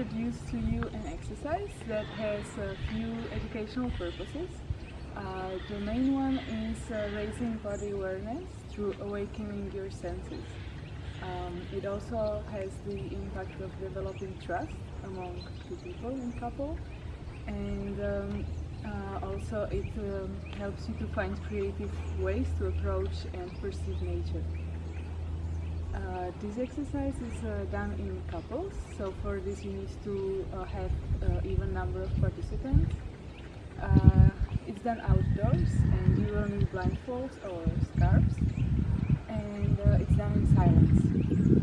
an exercise that has a few educational purposes. Uh, the main one is uh, raising body awareness through awakening your senses. Um, it also has the impact of developing trust among two people in couple and um, uh, also it um, helps you to find creative ways to approach and perceive nature. Uh, this exercise is uh, done in couples, so for this you need to uh, have uh, even number of participants. Uh, it's done outdoors and you will need blindfolds or scarves and uh, it's done in silence.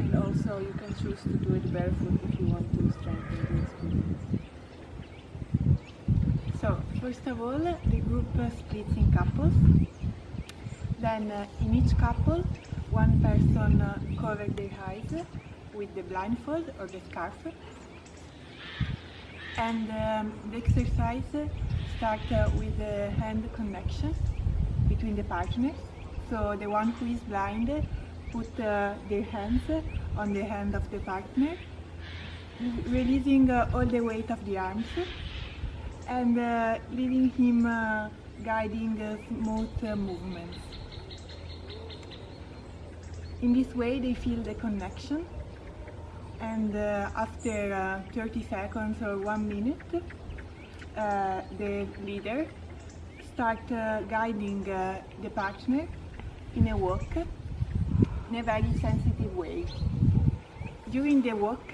And also you can choose to do it barefoot if you want to strengthen the experience. So, first of all, the group splits in couples. Then, in each couple, one person covers their eyes with the blindfold or the scarf. And um, the exercise starts uh, with the hand connection between the partners. So, the one who is blind put uh, their hands on the hand of the partner, releasing uh, all the weight of the arms and uh, leaving him uh, guiding uh, smooth movements. In this way they feel the connection and uh, after uh, 30 seconds or one minute uh, the leader start uh, guiding uh, the partner in a walk in a very sensitive way. During the walk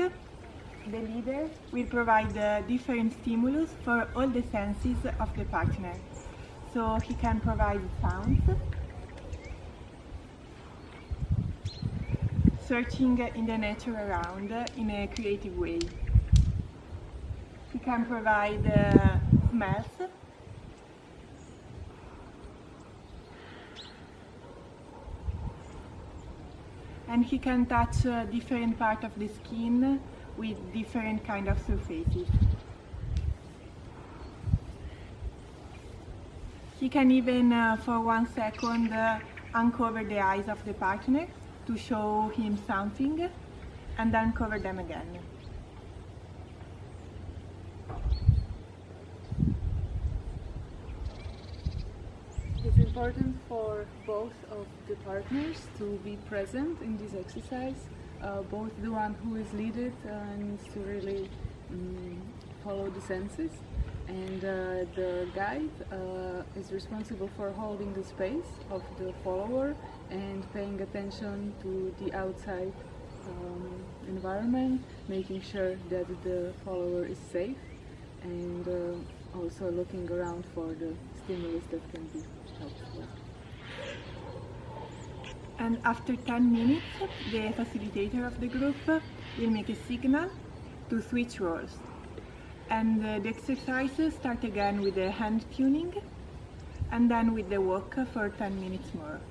the leader will provide uh, different stimulus for all the senses of the partner. So he can provide sounds, searching in the nature around in a creative way. He can provide uh, smells, and he can touch uh, different part of the skin with different kind of surfaces. He can even, uh, for one second, uh, uncover the eyes of the partner to show him something and then cover them again. It's important for both of the partners to be present in this exercise. Uh, both the one who is leaded uh, needs to really um, follow the senses and uh, the guide uh, is responsible for holding the space of the follower and paying attention to the outside um, environment, making sure that the follower is safe and uh, also looking around for the stimulus that can be helpful. And after 10 minutes, the facilitator of the group will make a signal to switch roles. And uh, the exercises start again with the hand tuning and then with the walk for 10 minutes more.